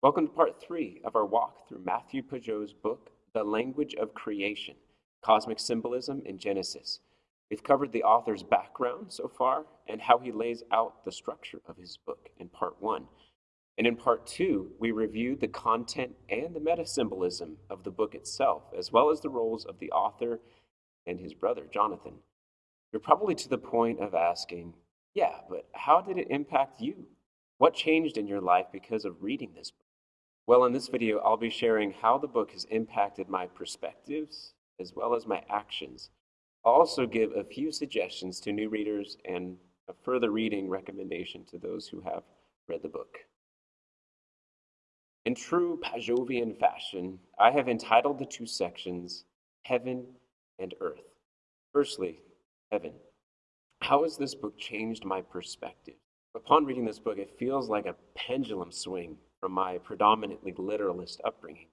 Welcome to part three of our walk through Matthew Pageau's book, The Language of Creation Cosmic Symbolism in Genesis. We've covered the author's background so far and how he lays out the structure of his book in part one. And in part two, we reviewed the content and the meta symbolism of the book itself, as well as the roles of the author and his brother, Jonathan. You're probably to the point of asking, yeah, but how did it impact you? What changed in your life because of reading this book? Well, in this video, I'll be sharing how the book has impacted my perspectives as well as my actions. I'll also give a few suggestions to new readers and a further reading recommendation to those who have read the book. In true Pageauvian fashion, I have entitled the two sections Heaven and Earth. Firstly, Heaven. How has this book changed my perspective? Upon reading this book, it feels like a pendulum swing from my predominantly literalist upbringing.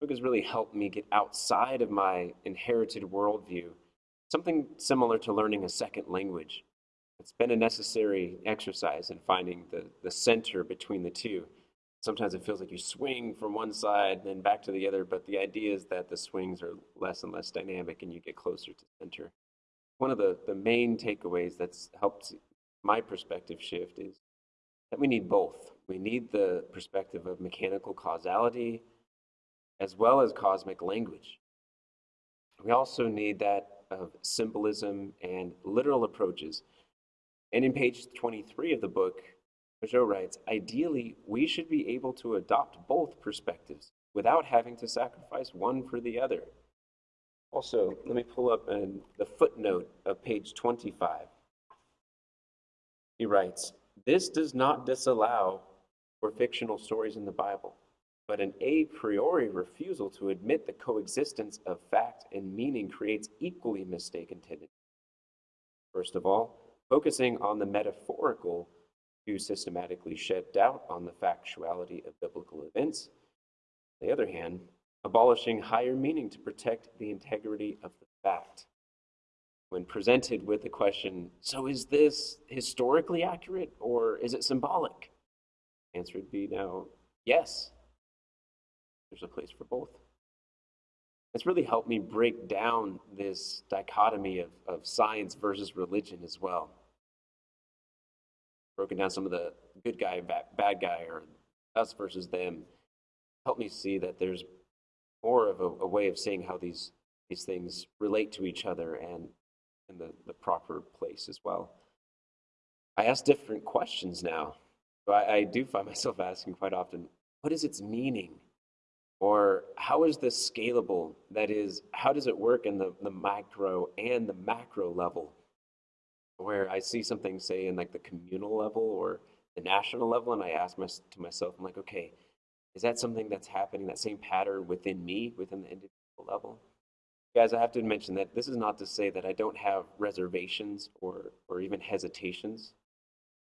The book has really helped me get outside of my inherited worldview, something similar to learning a second language. It's been a necessary exercise in finding the, the center between the two. Sometimes it feels like you swing from one side, then back to the other, but the idea is that the swings are less and less dynamic and you get closer to center one of the, the main takeaways that's helped my perspective shift is that we need both. We need the perspective of mechanical causality as well as cosmic language. We also need that of symbolism and literal approaches. And in page 23 of the book, Pageau writes, ideally, we should be able to adopt both perspectives without having to sacrifice one for the other. Also, let me pull up in the footnote of page 25. He writes, This does not disallow for fictional stories in the Bible, but an a priori refusal to admit the coexistence of fact and meaning creates equally mistaken tendencies. First of all, focusing on the metaphorical to systematically shed doubt on the factuality of biblical events. On the other hand, abolishing higher meaning to protect the integrity of the fact. When presented with the question, so is this historically accurate or is it symbolic? The answer would be now, yes. There's a place for both. It's really helped me break down this dichotomy of, of science versus religion as well. Broken down some of the good guy, bad, bad guy, or us versus them. Helped me see that there's more of a, a, way of seeing how these these things relate to each other and in the, the proper place as well. I ask different questions now. I, I do find myself asking quite often, what is its meaning? Or how is this scalable? That is, how does it work in the, the micro and the macro level? Where I see something, say, in like the communal level or the national level, and I ask my, to myself, I'm like, okay, is that something that's happening, that same pattern within me, within the individual level? Guys, I have to mention that this is not to say that I don't have reservations or, or even hesitations,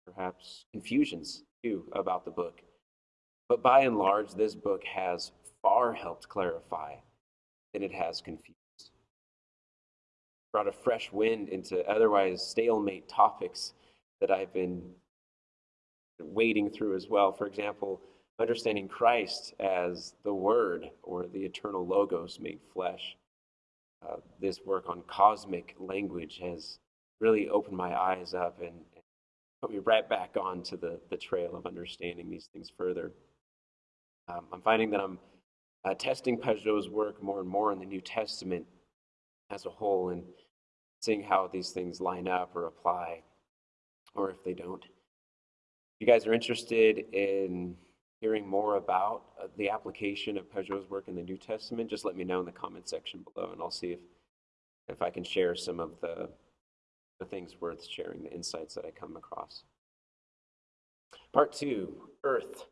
perhaps confusions too, about the book. But by and large, this book has far helped clarify than it has confused. Brought a fresh wind into otherwise stalemate topics that I've been wading through as well. For example, understanding Christ as the Word or the eternal Logos made flesh. Uh, this work on cosmic language has really opened my eyes up and, and put me right back onto the, the trail of understanding these things further. Um, I'm finding that I'm uh, testing Pageau's work more and more in the New Testament as a whole and seeing how these things line up or apply, or if they don't. If you guys are interested in hearing more about uh, the application of Pageau's work in the New Testament, just let me know in the comment section below, and I'll see if if I can share some of the the things worth sharing, the insights that I come across. Part two, Earth.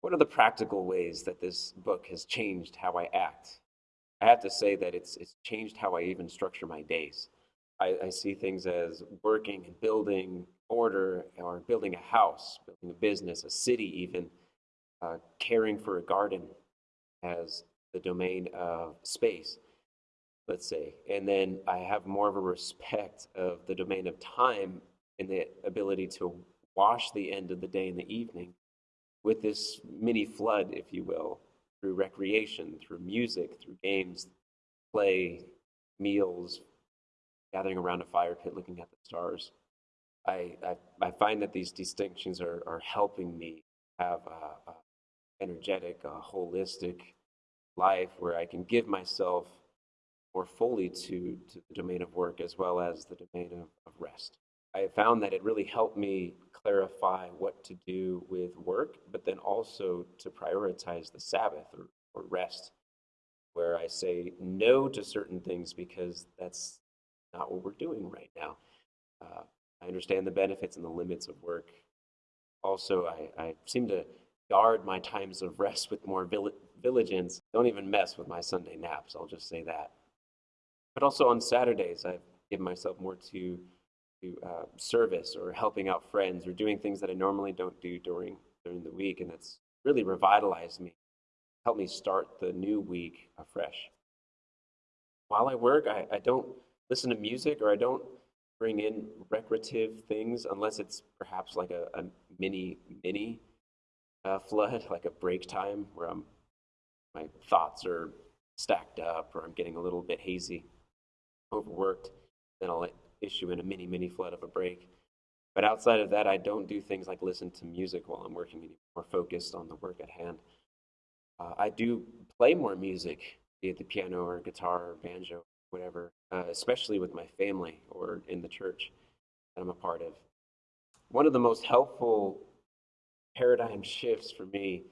What are the practical ways that this book has changed how I act? I have to say that it's it's changed how I even structure my days. I, I see things as working and building order or building a house, building a business, a city even uh, caring for a garden as the domain of space, let's say. And then I have more of a respect of the domain of time and the ability to wash the end of the day in the evening with this mini flood, if you will, through recreation, through music, through games, play, meals, gathering around a fire pit, looking at the stars. I, I, I find that these distinctions are, are helping me have a energetic, a holistic life where I can give myself more fully to, to the domain of work as well as the domain of, of rest. I found that it really helped me clarify what to do with work, but then also to prioritize the Sabbath or, or rest, where I say no to certain things because that's not what we're doing right now. Uh, I understand the benefits and the limits of work. Also, I, I seem to guard my times of rest with more diligence. Don't even mess with my Sunday naps, I'll just say that. But also on Saturdays, I give myself more to, to uh, service or helping out friends or doing things that I normally don't do during, during the week. And that's really revitalized me, helped me start the new week afresh. While I work, I, I don't listen to music or I don't bring in recreative things unless it's perhaps like a, a mini, mini uh, flood, like a break time where I'm, my thoughts are stacked up or I'm getting a little bit hazy, overworked, then I'll issue in a mini, mini flood of a break. But outside of that, I don't do things like listen to music while I'm working, more focused on the work at hand. Uh, I do play more music, be it the piano or guitar or banjo, whatever, uh, especially with my family or in the church that I'm a part of. One of the most helpful paradigm shifts for me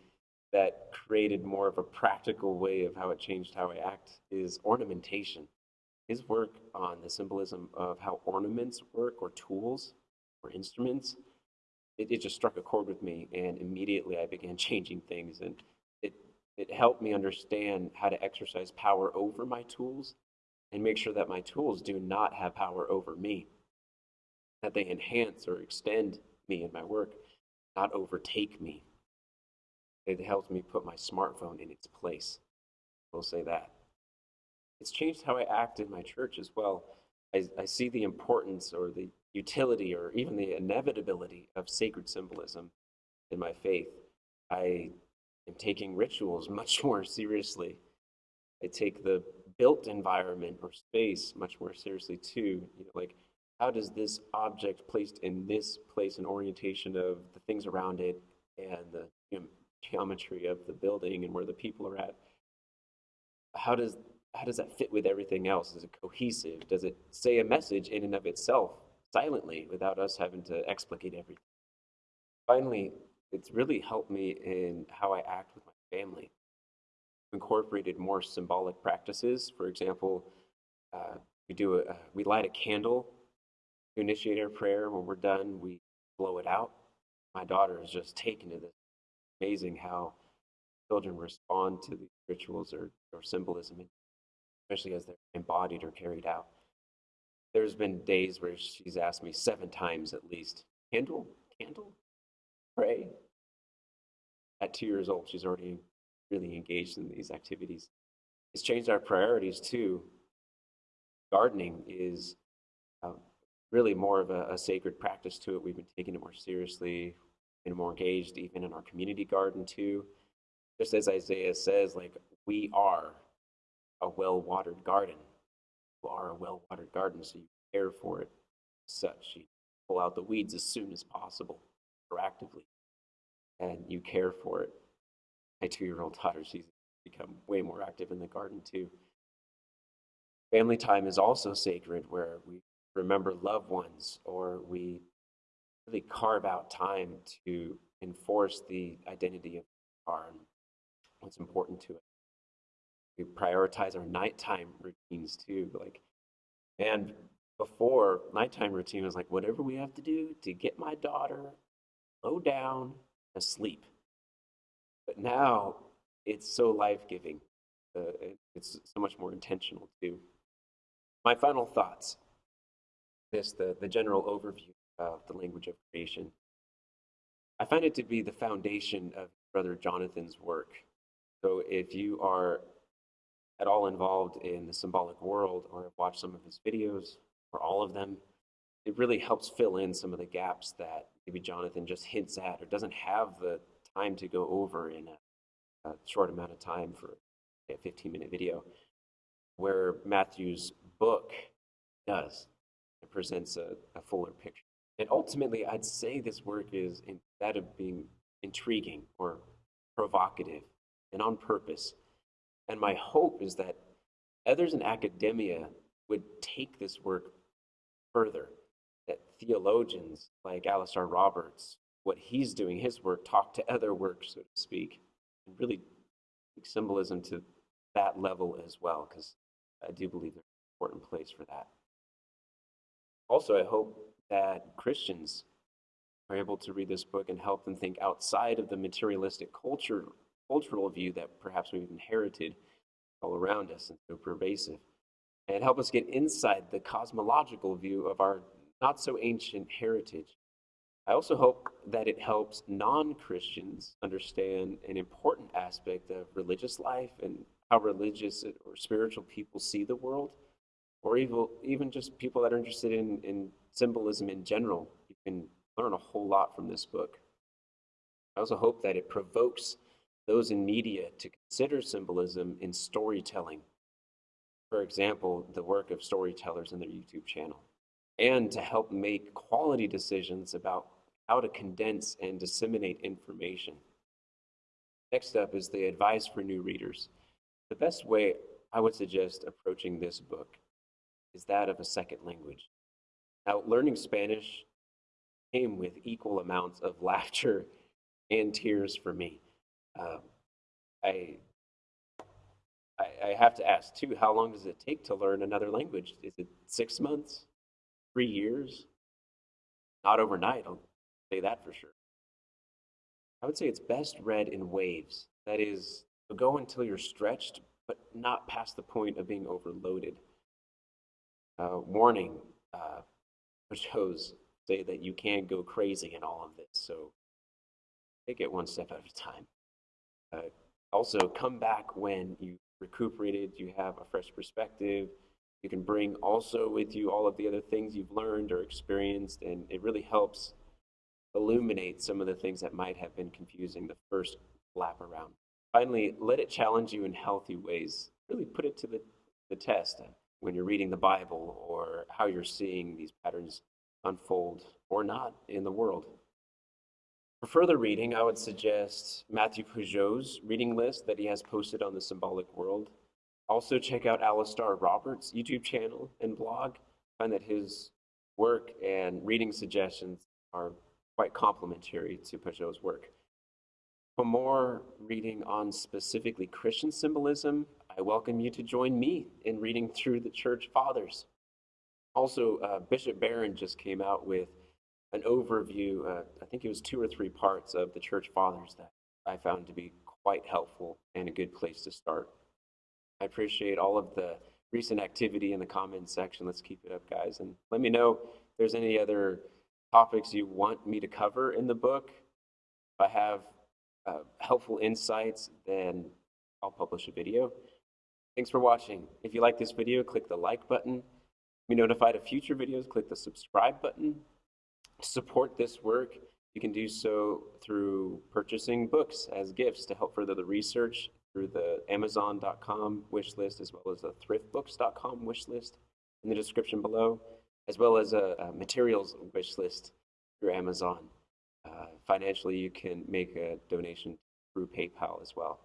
that created more of a practical way of how it changed how I act is ornamentation. His work on the symbolism of how ornaments work or tools or instruments, it, it just struck a chord with me and immediately I began changing things and it, it helped me understand how to exercise power over my tools and make sure that my tools do not have power over me, that they enhance or extend me and my work not overtake me. It helps me put my smartphone in its place. We'll say that. It's changed how I act in my church as well. I, I see the importance or the utility or even the inevitability of sacred symbolism in my faith. I am taking rituals much more seriously. I take the built environment or space much more seriously too. You know, like how does this object placed in this place and orientation of the things around it and the you know, geometry of the building and where the people are at? How does how does that fit with everything else? Is it cohesive? Does it say a message in and of itself silently without us having to explicate everything? Finally it's really helped me in how i act with my family. Incorporated more symbolic practices. For example uh, we do a, we light a candle initiate our prayer. When we're done, we blow it out. My daughter is just taken to this. Amazing how children respond to these rituals or, or symbolism, especially as they're embodied or carried out. There's been days where she's asked me seven times at least, candle, candle, pray. At two years old, she's already really engaged in these activities. It's changed our priorities too. Gardening is uh, really more of a, a, sacred practice to it. We've been taking it more seriously and more engaged even in our community garden too. Just as Isaiah says, like we are a well-watered garden. You are a well-watered garden, so you care for it as such. You pull out the weeds as soon as possible, proactively, and you care for it. My two-year-old daughter, she's become way more active in the garden too. Family time is also sacred, where we remember loved ones or we really carve out time to enforce the identity of our what's important to it. We prioritize our nighttime routines too. Like, and before nighttime routine was like whatever we have to do to get my daughter low down asleep. But now it's so life giving. Uh, it's so much more intentional too. My final thoughts this, the, the general overview of the language of creation. I find it to be the foundation of Brother Jonathan's work. So if you are at all involved in the symbolic world or have watched some of his videos or all of them, it really helps fill in some of the gaps that maybe Jonathan just hints at or doesn't have the time to go over in a, a short amount of time for a 15 minute video, where Matthew's book does. It presents a, a fuller picture. And ultimately, I'd say this work is, instead of being intriguing or provocative and on purpose, and my hope is that others in academia would take this work further, that theologians like Alastair Roberts, what he's doing, his work, talk to other works, so to speak, and really take symbolism to that level as well, because I do believe there's an important place for that. Also, I hope that Christians are able to read this book and help them think outside of the materialistic culture, cultural view that perhaps we've inherited all around us and so pervasive, and help us get inside the cosmological view of our not so ancient heritage. I also hope that it helps non Christians understand an important aspect of religious life and how religious or spiritual people see the world, or even, even just people that are interested in, in symbolism in general. You can learn a whole lot from this book. I also hope that it provokes those in media to consider symbolism in storytelling. For example, the work of storytellers in their YouTube channel, and to help make quality decisions about how to condense and disseminate information. Next up is the advice for new readers. The best way I would suggest approaching this book is that of a second language. Now, learning Spanish came with equal amounts of laughter and tears for me. Um, I, I, I have to ask too, how long does it take to learn another language? Is it six months, three years? Not overnight, I'll say that for sure. I would say it's best read in waves. That is, go until you're stretched, but not past the point of being overloaded. Uh, warning, uh, shows say that you can't go crazy in all of this, so take it one step at a time. Uh, also, come back when you recuperated, you have a fresh perspective. You can bring also with you all of the other things you've learned or experienced, and it really helps illuminate some of the things that might have been confusing the first lap around. Finally, let it challenge you in healthy ways. Really put it to the, the test when you're reading the Bible or how you're seeing these patterns unfold or not in the world. For further reading, I would suggest Matthew Pageau's reading list that he has posted on the Symbolic World. Also, check out Alastair Roberts' YouTube channel and blog. I find that his work and reading suggestions are quite complementary to Pageau's work. For more reading on specifically Christian symbolism, I welcome you to join me in reading through the Church Fathers. Also, uh, Bishop Barron just came out with an overview, uh, I think it was two or three parts of the church fathers that I found to be quite helpful and a good place to start. I appreciate all of the recent activity in the comments section. Let's keep it up, guys. And let me know if there's any other topics you want me to cover in the book. If I have uh, helpful insights, then I'll publish a video. Thanks for watching. If you like this video, click the like button. Be notified of future videos, click the subscribe button To support this work, you can do so through purchasing books as gifts to help further the research through the Amazon.com wish list as well as the thriftbooks.com wish list in the description below, as well as a, a materials wish list through Amazon. Uh, financially, you can make a donation through PayPal as well.